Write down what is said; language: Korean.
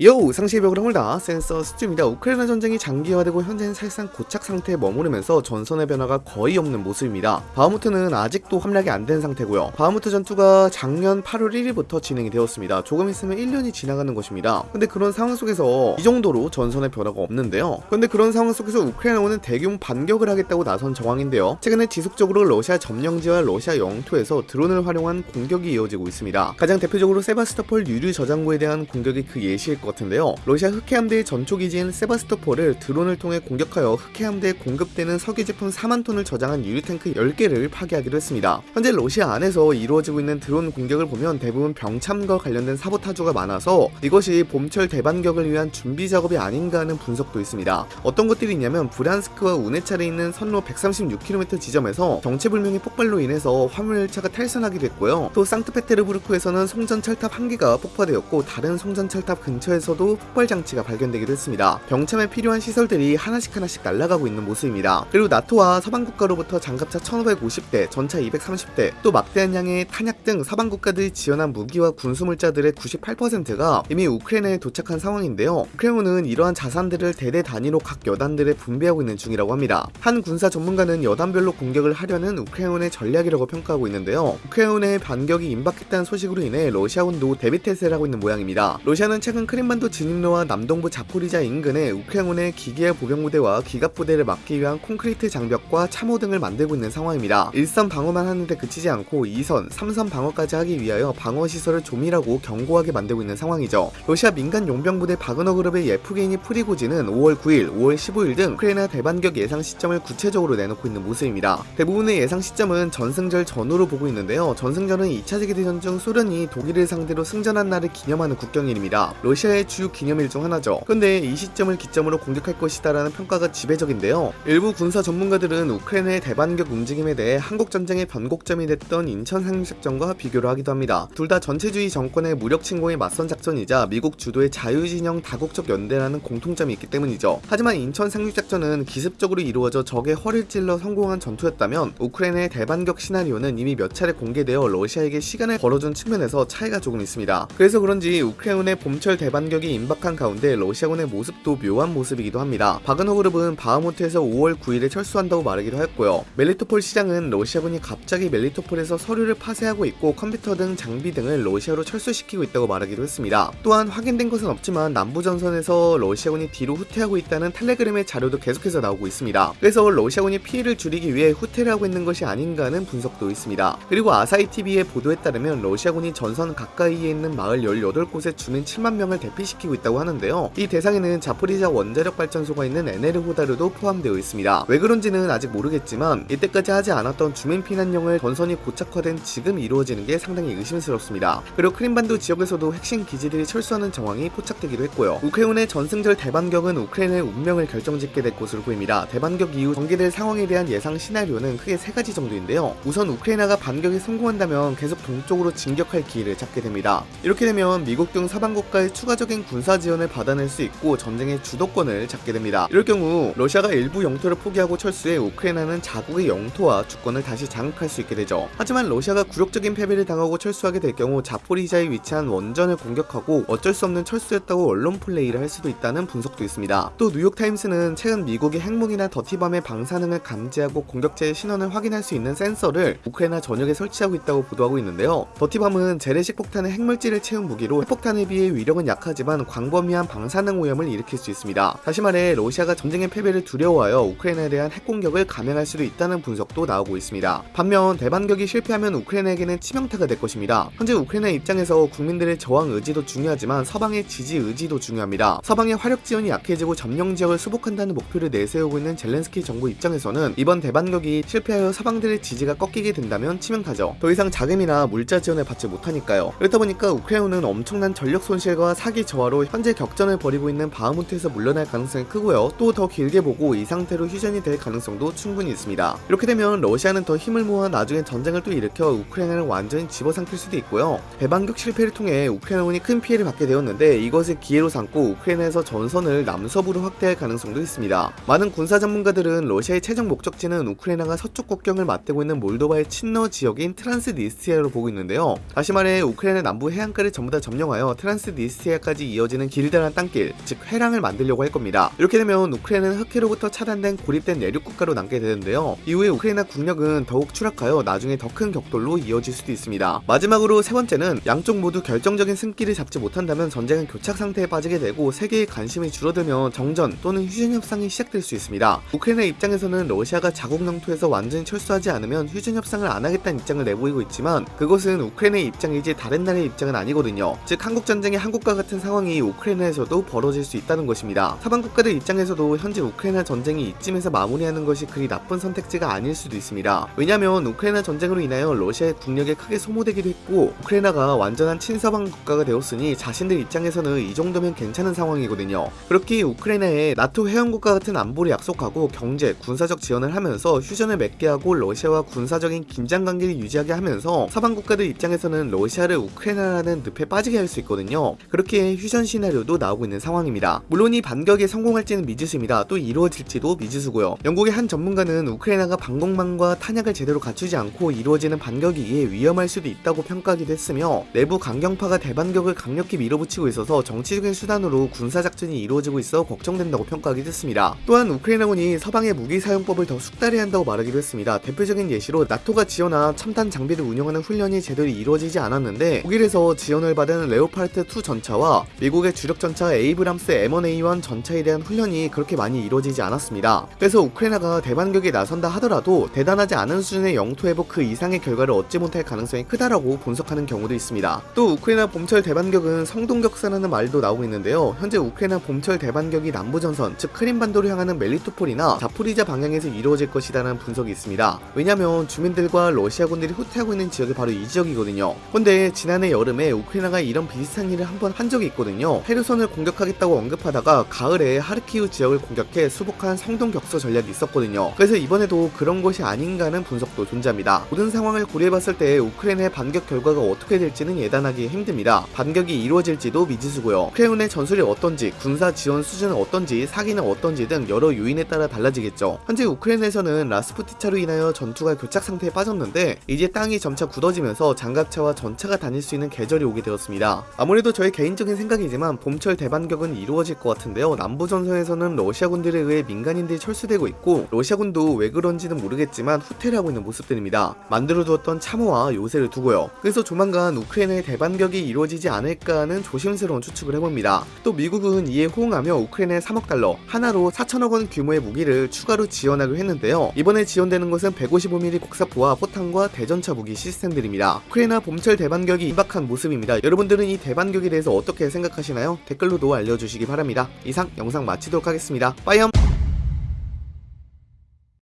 요 상식 벽을 허물다 센서 수입니다. 우크라이나 전쟁이 장기화되고 현재는 사실상 고착 상태에 머무르면서 전선의 변화가 거의 없는 모습입니다. 바흐무트는 아직도 함락이 안 된 상태고요. 바흐무트 전투가 작년 8월 1일부터 진행이 되었습니다. 조금 있으면 1년이 지나가는 것입니다. 근데 그런 상황 속에서 이 정도로 전선의 변화가 없는데요. 근데 그런 상황 속에서 우크라이나군은 대규모 반격을 하겠다고 나선 정황인데요. 최근에 지속적으로 러시아 점령지와 러시아 영토에서 드론을 활용한 공격이 이어지고 있습니다. 가장 대표적으로 세바스토폴 유류 저장고에 대한 공격이 그 예시일 것 같은데요. 러시아 흑해함대의 전초기지인 세바스토폴을 드론을 통해 공격하여 흑해함대에 공급되는 석유 제품 4만 톤을 저장한 유류탱크 10개를 파괴하기도 했습니다. 현재 러시아 안에서 이루어지고 있는 드론 공격을 보면 대부분 병참과 관련된 사보타주가 많아서 이것이 봄철 대반격을 위한 준비 작업이 아닌가 하는 분석도 있습니다. 어떤 것들이 있냐면 브란스크와 우네차에 있는 선로 136km 지점에서 정체불명의 폭발로 인해서 화물열차가 탈선하기도 했고요. 또 상트페테르부르크에서는 송전 철탑 한 개가 폭파되었고 다른 송전 철탑 근처에 에서도 폭발 장치가 발견되기도 했습니다. 병참에 필요한 시설들이 하나씩 하나씩 날아가고 있는 모습입니다. 그리고 나토와 서방 국가로부터 장갑차 1550대, 전차 230대, 또 막대한 양의 탄약 등 서방 국가들이 지원한 무기와 군수물자들의 98%가 이미 우크라이나에 도착한 상황인데요. 크레문은 이러한 자산들을 대대 단위로 각 여단들에 분배하고 있는 중이라고 합니다. 한 군사 전문가는 여단별로 공격을 하려는 우크라이나의 전략이라고 평가하고 있는데요. 우크라이나의 반격이 임박했다는 소식으로 인해 러시아군도 대비태세를 하고 있는 모양입니다. 러시아는 최근 크림 크림반도 진입로와 남동부 자포리자 인근에 우크라이나의 기계화 보병부대와 기갑부대를 막기 위한 콘크리트 장벽과 참호 등을 만들고 있는 상황입니다. 1선 방어만 하는데 그치지 않고 2선, 3선 방어까지 하기 위하여 방어시설을 조밀하고 견고하게 만들고 있는 상황이죠. 러시아 민간 용병부대 바그너 그룹의 예프게니 프리고진은 5월 9일, 5월 15일 등 우크라이나 대반격 예상 시점을 구체적으로 내놓고 있는 모습입니다. 대부분의 예상 시점은 전승절 전후로 보고 있는데요. 전승절은 2차 세계대전 중 소련이 독일을 상대로 승전한 날을 기념하는 국경일입니다. 러시아의 하나의 주요 기념일 중 하나죠. 근데 이 시점을 기점으로 공격할 것이다 라는 평가가 지배적인데요. 일부 군사 전문가들은 우크라이나의 대반격 움직임에 대해 한국 전쟁의 변곡점이 됐던 인천 상륙작전과 비교를 하기도 합니다. 둘 다 전체주의 정권의 무력 침공에 맞선 작전이자 미국 주도의 자유진영 다국적 연대라는 공통점이 있기 때문이죠. 하지만 인천 상륙작전은 기습적으로 이루어져 적의 허를 찔러 성공한 전투였다면 우크라이나의 대반격 시나리오는 이미 몇 차례 공개되어 러시아에게 시간을 벌어준 측면에서 차이가 조금 있습니다. 그래서 그런지 우크라이나의 봄철 대반 반격이 임박한 가운데 러시아군의 모습도 묘한 모습이기도 합니다. 바그너 그룹은 바하무트에서 5월 9일에 철수한다고 말하기도 했고요. 멜리토폴 시장은 러시아군이 갑자기 멜리토폴에서 서류를 파쇄하고 있고 컴퓨터 등 장비 등을 러시아로 철수시키고 있다고 말하기도 했습니다. 또한 확인된 것은 없지만 남부전선에서 러시아군이 뒤로 후퇴하고 있다는 텔레그램의 자료도 계속해서 나오고 있습니다. 그래서 러시아군이 피해를 줄이기 위해 후퇴를 하고 있는 것이 아닌가 하는 분석도 있습니다. 그리고 아사히TV의 보도에 따르면 러시아군이 전선 가까이에 있는 마을 18곳에 주민 7만 명을 대피 대피시키고 있다고 하는데요. 이 대상에는 자포리자 원자력 발전소가 있는 에네르호다르도 포함되어 있습니다. 왜 그런지는 아직 모르겠지만 이때까지 하지 않았던 주민 피난용을 전선이 고착화된 지금 이루어지는 게 상당히 의심스럽습니다. 그리고 크림반도 지역에서도 핵심 기지들이 철수하는 정황이 포착되기도 했고요. 우크라이나의 전승절 대반격은 우크라이나의 운명을 결정짓게 될 것으로 보입니다. 대반격 이후 전개될 상황에 대한 예상 시나리오는 크게 세 가지 정도인데요. 우선 우크라이나가 반격에 성공한다면 계속 동쪽으로 진격할 기회를 잡게 됩니다. 이렇게 되면 미국 등 서방 국가의 추가적 추가적인 군사 지원을 받아낼 수 있고 전쟁의 주도권을 잡게 됩니다. 이럴 경우 러시아가 일부 영토를 포기하고 철수해 우크라이나는 자국의 영토와 주권을 다시 장악할 수 있게 되죠. 하지만 러시아가 굴욕적인 패배를 당하고 철수하게 될 경우 자포리자에 위치한 원전을 공격하고 어쩔 수 없는 철수였다고 언론 플레이를 할 수도 있다는 분석도 있습니다. 또 뉴욕타임스는 최근 미국이 핵무기나 더티밤의 방사능을 감지하고 공격체의 신원을 확인할 수 있는 센서를 우크라이나 전역에 설치하고 있다고 보도하고 있는데요. 더티밤은 재래식 폭탄의 핵물질을 채운 무기로 핵폭탄에 비해 위력은 약 하지 하지만 광범위한 방사능 오염을 일으킬 수 있습니다. 다시 말해 러시아가 전쟁의 패배를 두려워하여 우크라이나에 대한 핵공격을 감행할 수도 있다는 분석도 나오고 있습니다. 반면 대반격이 실패하면 우크라이나에게는 치명타가 될 것입니다. 현재 우크라이나 입장에서 국민들의 저항 의지도 중요하지만 서방의 지지 의지도 중요합니다. 서방의 화력 지원이 약해지고 점령 지역을 수복한다는 목표를 내세우고 있는 젤렌스키 정부 입장에서는 이번 대반격이 실패하여 서방들의 지지가 꺾이게 된다면 치명타죠. 더 이상 자금이나 물자 지원을 받지 못하니까요. 그렇다 보니까 우크라이나는 엄청난 전력 손실과 사기 저하로 현재 격전을 벌이고 있는 바흐무트에서 물러날 가능성이 크고요. 또 더 길게 보고 이 상태로 휴전이 될 가능성도 충분히 있습니다. 이렇게 되면 러시아는 더 힘을 모아 나중에 전쟁을 또 일으켜 우크라이나를 완전히 집어삼킬 수도 있고요. 대반격 실패를 통해 우크라이나군이 큰 피해를 받게 되었는데 이것을 기회로 삼고 우크라이나에서 전선을 남서부로 확대할 가능성도 있습니다. 많은 군사 전문가들은 러시아의 최종 목적지는 우크라이나가 서쪽 국경을 맞대고 있는 몰도바의 친러 지역인 트란스니스트리아로 보고 있는데요. 다시 말해 우크라이나 남부 해안가를 전부 다 점령하여 트란스니스트리아까지 우크라이나까지 이어지는 길다란 땅길, 즉 회랑을 만들려고 할 겁니다. 이렇게 되면 우크라이나는 흑해로부터 차단된 고립된 내륙 국가로 남게 되는데요. 이후에 우크라이나 국력은 더욱 추락하여 나중에 더 큰 격돌로 이어질 수도 있습니다. 마지막으로 세 번째는 양쪽 모두 결정적인 승기를 잡지 못한다면 전쟁은 교착 상태에 빠지게 되고 세계의 관심이 줄어들면 정전 또는 휴전 협상이 시작될 수 있습니다. 우크라이나 입장에서는 러시아가 자국 영토에서 완전히 철수하지 않으면 휴전 협상을 안 하겠다는 입장을 내보이고 있지만 그것은 우크라이나의 입장이지 다른 나라의 입장은 아니거든요. 즉 한국 전쟁의 한국과 같은 상황이 우크라이나에서도 벌어질 수 있다는 것입니다. 서방 국가들 입장에서도 현재 우크라이나 전쟁이 이쯤에서 마무리하는 것이 그리 나쁜 선택지가 아닐 수도 있습니다. 왜냐하면 우크라이나 전쟁으로 인하여 러시아의 국력이 크게 소모되기도 했고 우크라이나가 완전한 친서방 국가가 되었으니 자신들 입장에서는 이 정도면 괜찮은 상황이거든요. 그렇게 우크라이나에 나토 회원국과 같은 안보를 약속하고 경제, 군사적 지원을 하면서 휴전을 맺게 하고 러시아와 군사적인 긴장 관계를 유지하게 하면서 서방 국가들 입장에서는 러시아를 우크라이나라는 늪에 빠지게 할 수 있거든요. 그렇게 휴전 시나리오도 나오고 있는 상황입니다. 물론 이 반격에 성공할지는 미지수입니다. 또 이루어질지도 미지수고요. 영국의 한 전문가는 우크라이나가 방공망과 탄약을 제대로 갖추지 않고 이루어지는 반격이 이에 위험할 수도 있다고 평가하기도 했으며 내부 강경파가 대반격을 강력히 밀어붙이고 있어서 정치적인 수단으로 군사작전이 이루어지고 있어 걱정된다고 평가하기도 했습니다. 또한 우크라이나군이 서방의 무기 사용법을 더 숙달해야 한다고 말하기도 했습니다. 대표적인 예시로 나토가 지원한 첨단 장비를 운영하는 훈련이 제대로 이루어지지 않았는데 독일에서 지원을 받은 레오파르트2 전차와 미국의 주력 전차 에이브람스 M1A1 전차에 대한 훈련이 그렇게 많이 이루어지지 않았습니다. 그래서 우크라이나가 대반격에 나선다 하더라도 대단하지 않은 수준의 영토 회복 그 이상의 결과를 얻지 못할 가능성이 크다라고 분석하는 경우도 있습니다. 또 우크라이나 봄철 대반격은 성동격사라는 말도 나오고 있는데요. 현재 우크라이나 봄철 대반격이 남부전선 즉 크림반도를 향하는 멜리토폴이나 자포리자 방향에서 이루어질 것이라는 분석이 있습니다. 왜냐면 주민들과 러시아군들이 후퇴하고 있는 지역이 바로 이 지역이거든요. 근데 지난해 여름에 우크라이나가 이런 비슷한 일을 한번 한 적이 있거든요. 헤르손을 공격하겠다고 언급하다가 가을에 하르키우 지역을 공격해 수복한 성동격서 전략이 있었거든요. 그래서 이번에도 그런 것이 아닌가 하는 분석도 존재합니다. 모든 상황을 고려해봤을 때 우크라이나의 반격 결과가 어떻게 될지는 예단하기 힘듭니다. 반격이 이루어질지도 미지수고요. 크레온의 전술이 어떤지, 군사 지원 수준은 어떤지, 사기는 어떤지 등 여러 요인에 따라 달라지겠죠. 현재 우크라이나에서는 라스푸티차로 인하여 전투가 교착 상태에 빠졌는데 이제 땅이 점차 굳어지면서 장갑차와 전차가 다닐 수 있는 계절이 오게 되었습니다. 아무래도 저의 개인적인 생각이지만 봄철 대반격은 이루어질 것 같은데요. 남부전선에서는 러시아군들에 의해 민간인들이 철수되고 있고 러시아군도 왜 그런지는 모르겠지만 후퇴를 하고 있는 모습들입니다. 만들어두었던 참호와 요새를 두고요. 그래서 조만간 우크라이나의 대반격이 이루어지지 않을까 하는 조심스러운 추측을 해봅니다. 또 미국은 이에 호응하며 우크라이나에 3억 달러, 하나로 4천억 원 규모의 무기를 추가로 지원하기로 했는데요. 이번에 지원되는 것은 155mm 곡사포와 포탄과 대전차 무기 시스템들입니다. 우크라이나 봄철 대반격이 임박한 모습입니다. 여러분들은 이 대반격에 대해서 어떻게 생각하시나요? 댓글로도 알려주시기 바랍니다. 이상 영상 마치도록 하겠습니다. 빠이엄!